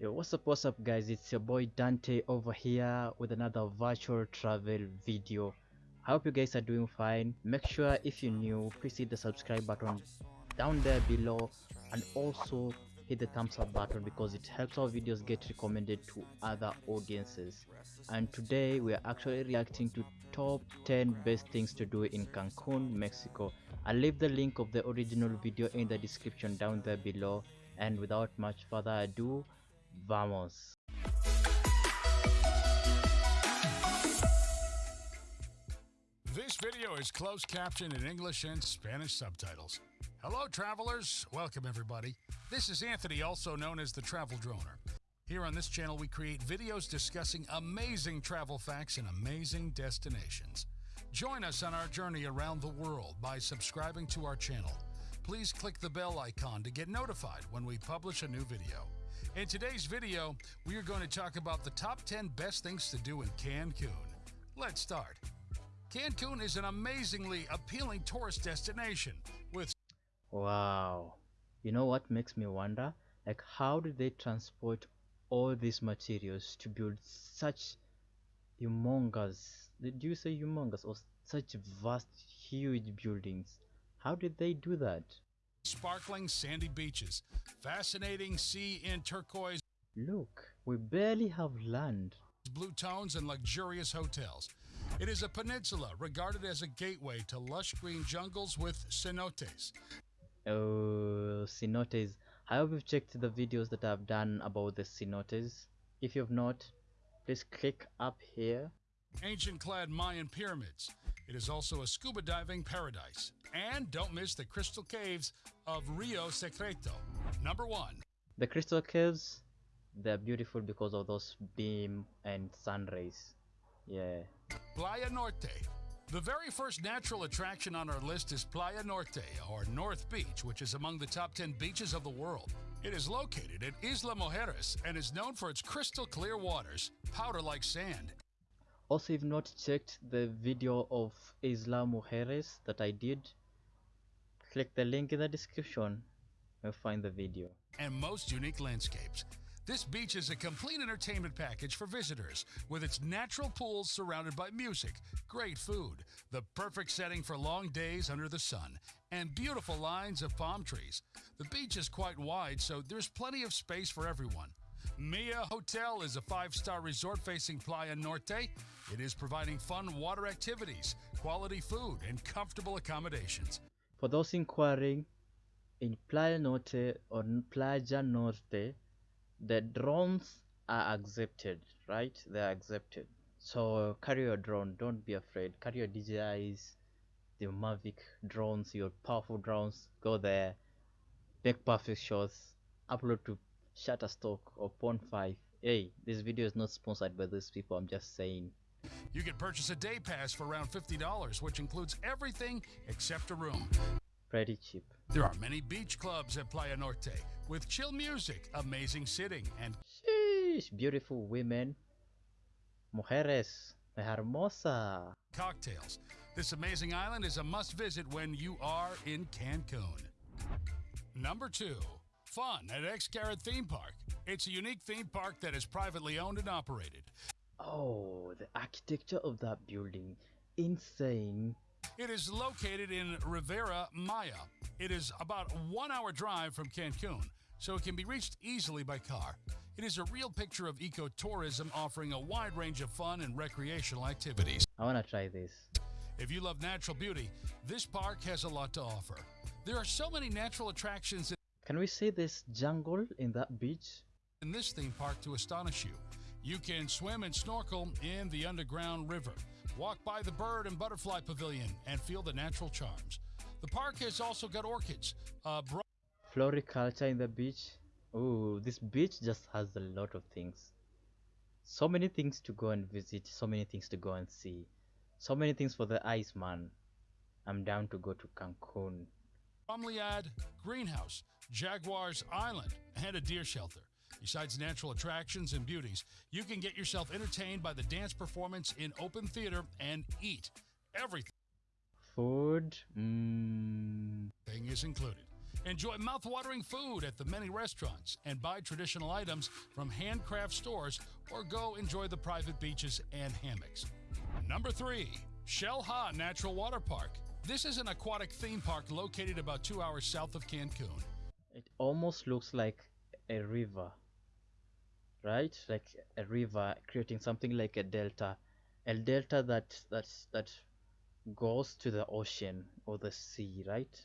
Yo, what's up, what's up, guys? It's your boy Dante over here with another virtual travel video. I hope you guys are doing fine. Make sure if you're new, please hit the subscribe button down there below and also hit the thumbs up button because it helps our videos get recommended to other audiences. And today we are actually reacting to top 10 best things to do in Cancun, Mexico. I'll leave the link of the original video in the description down there below. And without much further ado, Vamos. This video is closed captioned in English and Spanish subtitles. Hello, travelers. Welcome, everybody. This is Anthony, also known as the Travel Droner. Here on this channel, we create videos discussing amazing travel facts and amazing destinations. Join us on our journey around the world by subscribing to our channel. Please click the bell icon to get notified when we publish a new video. In today's video, we are going to talk about the top 10 best things to do in Cancun. Let's start. Cancun is an amazingly appealing tourist destination with Wow. You know what makes me wonder? Like, how did they transport all these materials to build such humongous, did you say humongous, or such vast, huge buildings? How did they do that? Sparkling sandy beaches, fascinating sea in turquoise Look, we barely have land. blue tones, and luxurious hotels. It is a peninsula regarded as a gateway to lush green jungles with cenotes. Oh, cenotes. I hope you've checked the videos that I've done about the cenotes. If you've not, please click up here. ancient clad Mayan pyramids. It is also a scuba diving paradise. And don't miss the crystal caves of Rio Secreto. Number one, The crystal caves, they're beautiful because of those beam and sun rays. Yeah. Playa Norte. The very first natural attraction on our list is Playa Norte, or North Beach, which is among the top 10 beaches of the world. It is located at Isla Mujeres and is known for its crystal clear waters, powder like sand, Also, if not checked the video of Isla Mujeres that I did, click the link in the description. You'll find the video. and most unique landscapes. This beach is a complete entertainment package for visitors, with its natural pools surrounded by music, great food, the perfect setting for long days under the sun, and beautiful lines of palm trees. The beach is quite wide, so there's plenty of space for everyone. Mia Hotel is a five star resort facing Playa Norte. It is providing fun water activities, quality food, and comfortable accommodations. For those inquiring, in Playa Norte or Playa Norte, the drones are accepted, right? They're accepted. So carry your drone, don't be afraid. Carry your DJIs, the Mavic drones, your powerful drones. Go there, make perfect shots, upload to Shutterstock or Pond5. Hey, this video is not sponsored by these people. I'm just saying. You can purchase a day pass for around $50, which includes everything except a room. Pretty cheap. There are many beach clubs at Playa Norte with chill music, amazing sitting, and Sheesh, beautiful women. Mujeres, hermosa. cocktails. This amazing island is a must visit when you are in Cancun. Number two, fun at Xcaret Theme Park. It's a unique theme park that is privately owned and operated. Oh, the architecture of that building. Insane. It is located in Riviera Maya. It is about a one hour drive from Cancun, so it can be reached easily by car. It is a real picture of ecotourism offering a wide range of fun and recreational activities. I wanna try this. If you love natural beauty, this park has a lot to offer. There are so many natural attractions Can we see this jungle in that beach? in this theme park to astonish you. You can swim and snorkel in the underground river, walk by the bird and butterfly pavilion, and feel the natural charms. The park has also got orchids, a Floriculture in the beach. Ooh, this beach just has a lot of things. So many things to go and visit, so many things to go and see. So many things for the eyes, man. I'm down to go to Cancun. bromeliad greenhouse, Jaguars Island, and a deer shelter. Besides natural attractions and beauties, you can get yourself entertained by the dance performance in open theater and eat. Everything Food. thing is included. Enjoy mouth-watering food at the many restaurants and buy traditional items from handcraft stores or go enjoy the private beaches and hammocks. Number 3. Xel-Há Natural Water Park. This is an aquatic theme park located about 2 hours south of Cancun. It almost looks like a river. Right? Like a river creating something like a delta. A delta that that's that goes to the ocean or the sea, right?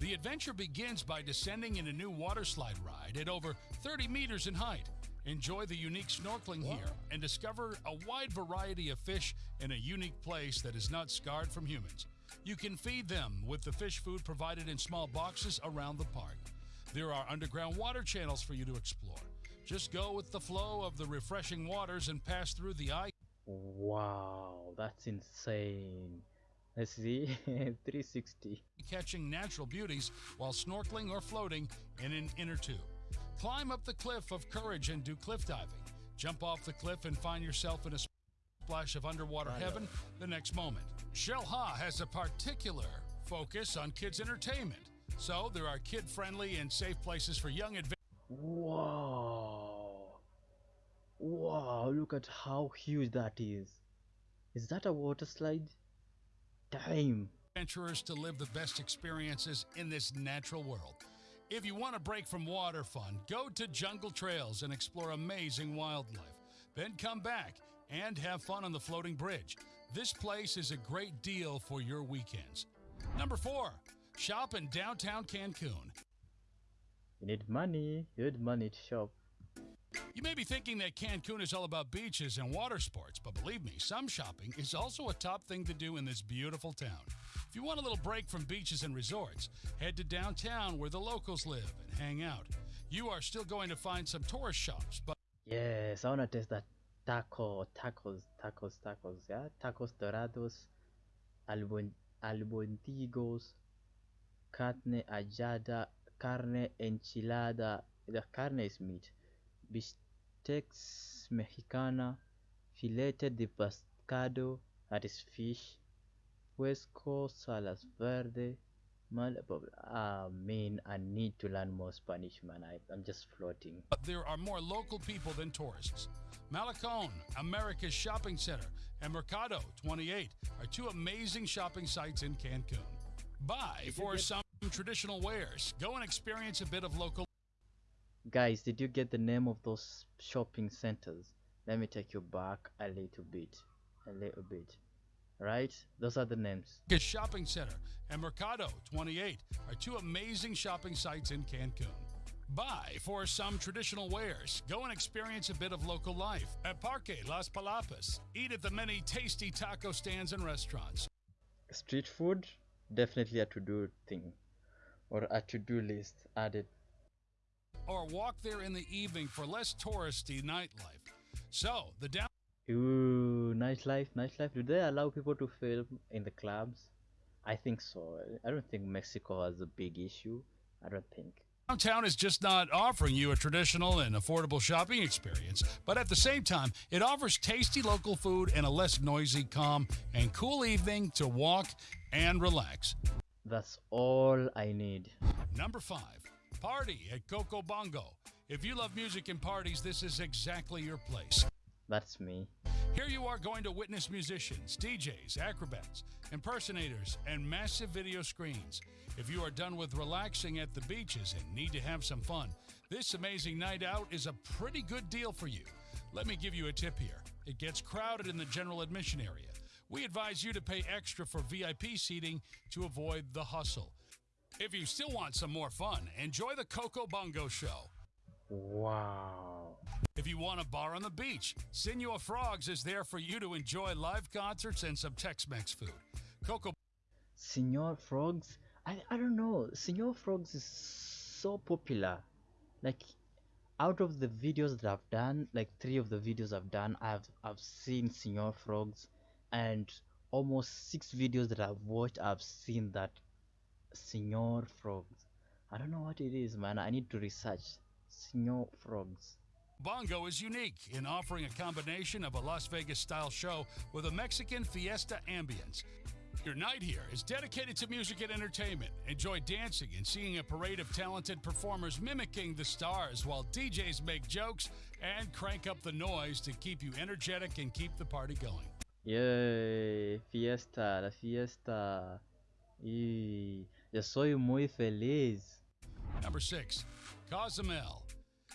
The adventure begins by descending in a new water slide ride at over 30 meters in height. Enjoy the unique snorkeling here and discover a wide variety of fish in a unique place that is not scarred from humans. You can feed them with the fish food provided in small boxes around the park. There are underground water channels for you to explore. Just go with the flow of the refreshing waters and pass through the eye Wow, that's insane. Let's see 360. catching natural beauties while snorkeling or floating in an inner tube. Climb up the cliff of courage and do cliff diving. Jump off the cliff and find yourself in a splash of underwater heaven the next moment. Xel-Há has a particular focus on kids' entertainment, so there are kid friendly and safe places for young adventurers. Wow. Wow, look at how huge that is. Is that a water slide? Damn. adventurers to live the best experiences in this natural world. If you want a break from water fun, go to Jungle Trails and explore amazing wildlife. Then come back and have fun on the floating bridge. This place is a great deal for your weekends. Number four, shop in downtown Cancun. You need money. You need money to shop. You may be thinking that Cancun is all about beaches and water sports, but believe me, some shopping is also a top thing to do in this beautiful town. If you want a little break from beaches and resorts, head to downtown where the locals live and hang out. You are still going to find some tourist shops, but Yes, I wanna taste that taco, tacos, tacos, tacos, yeah? Tacos dorados, albon, albondigos, carne ajada, carne enchilada, the carne is meat, bistecs mexicana, filete de pescado, that is fish, puesco, salas verde, mal, blah. ah, I need to learn more Spanish, man. I, I'm just floating. But there are more local people than tourists. Malecon, America's shopping center, and Mercado 28 are two amazing shopping sites in Cancun. Buy for some traditional wares. Go and experience a bit of local Guys, did you get the name of those shopping centers? Let me take you back a little bit. A little bit. Right? Those are the names. Marcus Shopping Center and Mercado 28 are two amazing shopping sites in Cancun. Buy for some traditional wares. Go and experience a bit of local life. At Parque Las Palapas, eat at the many tasty taco stands and restaurants. Street food, definitely a to do thing. Or a to do list added. Or walk there in the evening for less touristy nightlife. So, the down Ooh, nightlife, nightlife. Do they allow people to film in the clubs? I think so. I don't think Mexico has a big issue. I don't think. Downtown is just not offering you a traditional and affordable shopping experience, but at the same time, it offers tasty local food and a less noisy, calm, and cool evening to walk and relax. That's all I need. Number five, party at Coco Bongo. If you love music and parties, this is exactly your place. That's me. Here you are going to witness musicians, DJs, acrobats, impersonators, and massive video screens. If you are done with relaxing at the beaches and need to have some fun, this amazing night out is a pretty good deal for you. Let me give you a tip here. It gets crowded in the general admission area. We advise you to pay extra for VIP seating to avoid the hustle. If you still want some more fun, enjoy the Coco Bongo Show. Wow. If you want a bar on the beach, Senor Frogs is there for you to enjoy live concerts and some Tex-Mex food. Coco Senor Frogs? I, I don't know. Senor Frogs is so popular. Like out of the videos that I've done, like three of the videos I've done, I've I've seen Senor Frogs and almost six videos that I've watched I've seen that Senor Frogs. I don't know what it is, man. I need to research Senor Frogs. Bongo is unique in offering a combination of a Las Vegas style show with a Mexican fiesta ambience. Your night here is dedicated to music and entertainment. Enjoy dancing and seeing a parade of talented performers mimicking the stars while DJs make jokes and crank up the noise to keep you energetic and keep the party going. Yay, fiesta, la fiesta. Y yo soy muy feliz. Number six, Cozumel.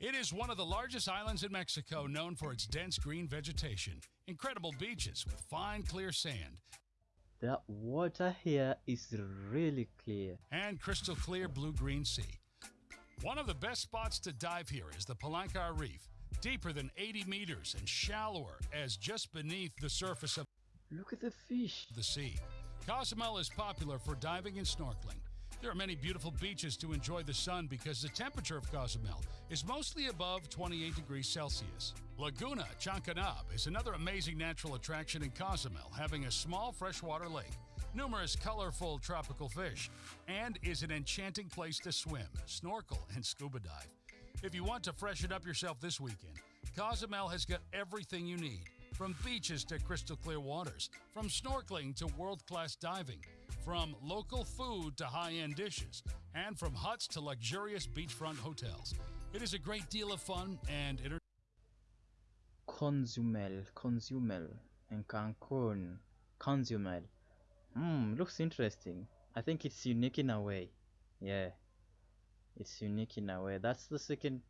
It is one of the largest islands in Mexico, known for its dense green vegetation, incredible beaches with fine, clear sand, The water here is really clear. and crystal clear blue green sea. One of the best spots to dive here is the Palancar Reef, deeper than 80 meters and shallower as just beneath the surface of Look at the fish. the sea. Cozumel is popular for diving and snorkeling. There are many beautiful beaches to enjoy the sun because the temperature of Cozumel is mostly above 28 degrees Celsius. Laguna Chankanaab is another amazing natural attraction in Cozumel, having a small freshwater lake, numerous colorful tropical fish, and is an enchanting place to swim, snorkel, and scuba dive. If you want to freshen up yourself this weekend, Cozumel has got everything you need. From beaches to crystal clear waters, from snorkeling to world class diving, from local food to high end dishes, and from huts to luxurious beachfront hotels. It is a great deal of fun and entertainment. Consumel, Consumel, and Cancun. Consumel. Hmm, looks interesting. I think it's unique in a way. Yeah, it's unique in a way. That's the second,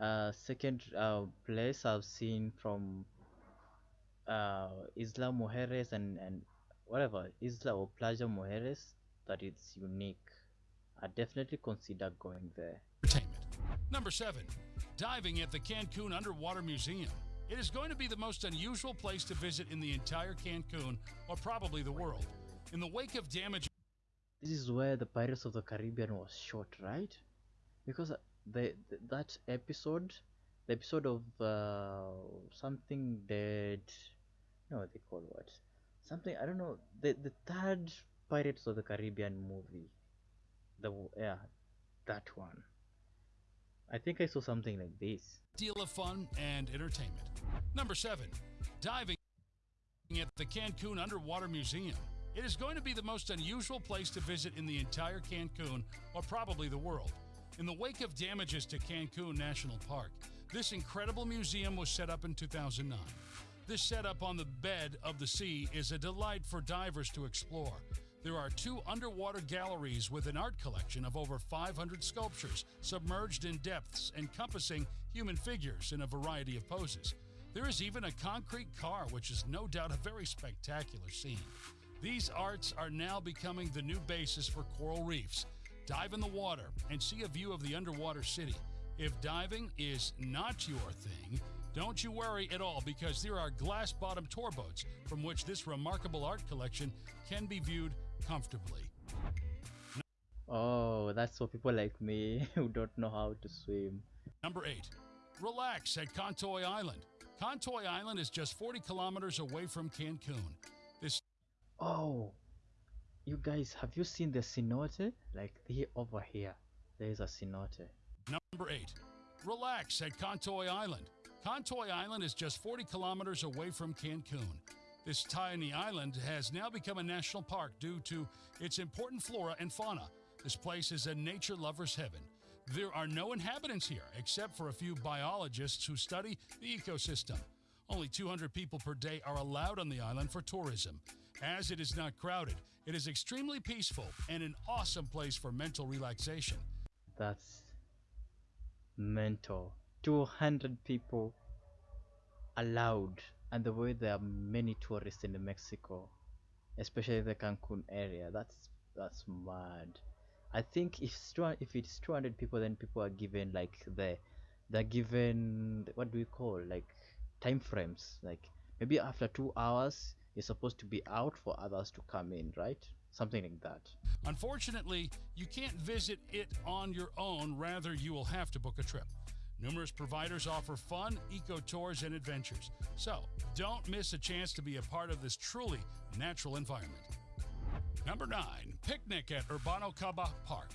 uh, second uh, place I've seen from uh, Isla Mujeres and and whatever Isla or Playa Mujeres that it's unique. I definitely consider going there. Entertainment. Number seven, diving at the Cancun Underwater Museum. It is going to be the most unusual place to visit in the entire Cancun, or probably the world. In the wake of damage This is where the Pirates of the Caribbean was shot, right? Because uh, the, that episode, the episode of uh, something dead, no, they call what? Something I don't know. The the third Pirates of the Caribbean movie, the yeah, that one. I think I saw something like this. deal of fun and entertainment. Number seven, diving at the Cancun Underwater Museum. It is going to be the most unusual place to visit in the entire Cancun, or probably the world. In the wake of damages to Cancun National Park, this incredible museum was set up in 2009. This setup on the bed of the sea is a delight for divers to explore. There are two underwater galleries with an art collection of over 500 sculptures submerged in depths encompassing human figures in a variety of poses. There is even a concrete car, which is no doubt a very spectacular scene. These arts are now becoming the new basis for coral reefs. Dive in the water and see a view of the underwater city. If diving is not your thing, don't you worry at all because there are glass bottom tour boats from which this remarkable art collection can be viewed comfortably. Oh, that's for people like me who don't know how to swim. Number 8. Relax at Contoy Island. Contoy Island is just 40 kilometers away from Cancun. This Oh, you guys, have you seen the cenote? Like here over here, there is a cenote. Number 8. Relax at Contoy Island. Contoy Island is just 40 kilometers away from Cancun. This tiny island has now become a national park due to its important flora and fauna. This place is a nature lover's heaven. There are no inhabitants here except for a few biologists who study the ecosystem. Only 200 people per day are allowed on the island for tourism. As it is not crowded, it is extremely peaceful and an awesome place for mental relaxation. That's mental. 200 people allowed, and the way there are many tourists in Mexico, especially the Cancun area. That's that's mad. I think if if it's 200 people, then people are given like the they're given what do we call like time frames. Like maybe after two hours, you're supposed to be out for others to come in, right? Something like that. Unfortunately, you can't visit it on your own, rather, you will have to book a trip. Numerous providers offer fun, eco tours, and adventures. So, don't miss a chance to be a part of this truly natural environment. Number 9. Picnic at Urbano Kabah Park.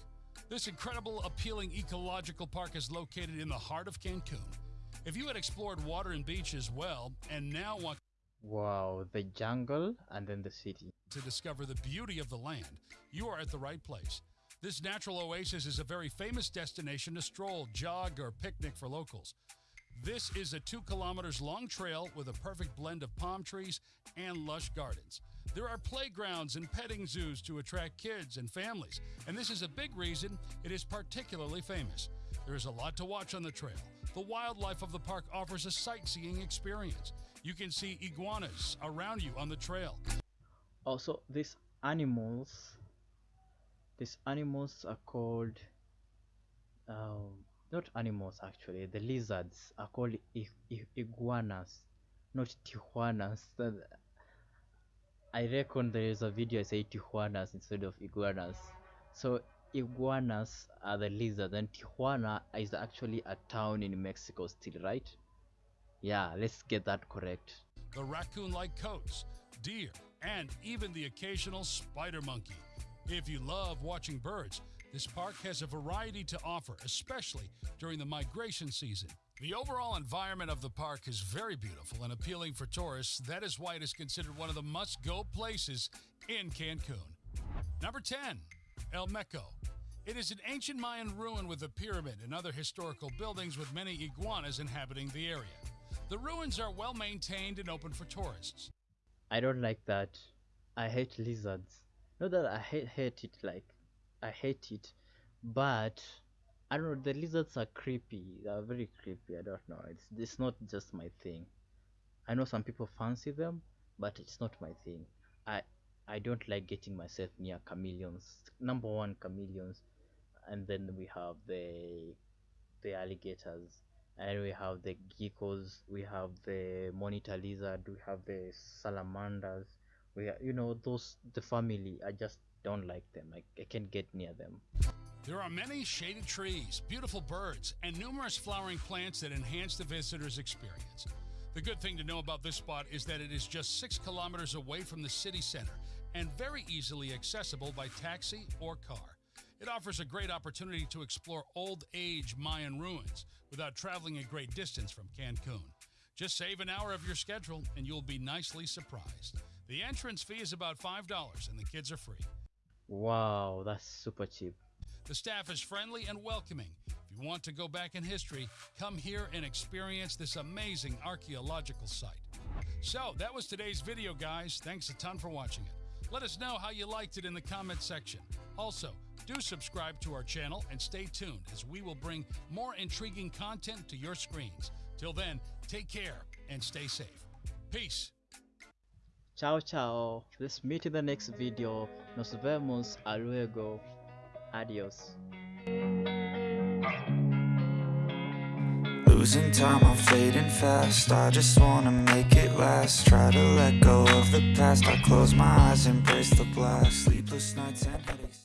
This incredible, appealing ecological park is located in the heart of Cancun. If you had explored water and beaches well and now want Wow, the jungle and then the city. to discover the beauty of the land, you are at the right place. This natural oasis is a very famous destination to stroll, jog, or picnic for locals. This is a two kilometers long trail with a perfect blend of palm trees and lush gardens. There are playgrounds and petting zoos to attract kids and families, and this is a big reason it is particularly famous. There is a lot to watch on the trail. The wildlife of the park offers a sightseeing experience. You can see iguanas around you on the trail. Also, these animals, these animals are called, um, not animals actually, the lizards are called iguanas, not tijuanas. I reckon there is a video I say Tijuanas instead of iguanas. So iguanas are the lizards and Tijuana is actually a town in Mexico still, right? Yeah, let's get that correct. The raccoon-like coatis, deer, and even the occasional spider monkey. If you love watching birds, this park has a variety to offer, especially during the migration season. The overall environment of the park is very beautiful and appealing for tourists. That is why it is considered one of the must go places in Cancun. Number 10, El Meco. It is an ancient Mayan ruin with a pyramid and other historical buildings with many iguanas inhabiting the area. The ruins are well maintained and open for tourists. I don't like that. I hate lizards. Not that I hate, hate it, like, I hate it, but I don't know. The lizards are creepy. They are very creepy. I don't know. It's it's not just my thing. I know some people fancy them, but it's not my thing. I I don't like getting myself near chameleons. Number one, chameleons, and then we have the the alligators, and we have the geckos. We have the monitor lizard. We have the salamanders. You know those the family. I just don't like them. I, I can't get near them. There are many shaded trees, beautiful birds, and numerous flowering plants that enhance the visitor's experience. The good thing to know about this spot is that it is just six kilometers away from the city center and very easily accessible by taxi or car. It offers a great opportunity to explore old age Mayan ruins without traveling a great distance from Cancun. Just save an hour of your schedule and you'll be nicely surprised. The entrance fee is about $5 and the kids are free. Wow, that's super cheap. The staff is friendly and welcoming. If you want to go back in history, come here and experience this amazing archaeological site. So, that was today's video, guys. Thanks a ton for watching it. Let us know how you liked it in the comment section. Also, do subscribe to our channel and stay tuned as we will bring more intriguing content to your screens. Till then, take care and stay safe. Peace. Ciao, ciao. Let's meet in the next video. Nos vemos a luego. Adios. Losing time, I'm fading fast I just wanna make it last Try to let go of the past I close my eyes, embrace the blast Sleepless nights and headaches